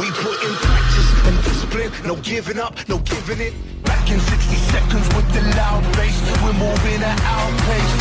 We put in practice and discipline, no giving up, no giving it. Back in 60 seconds with the loud bass, we're moving at our pace.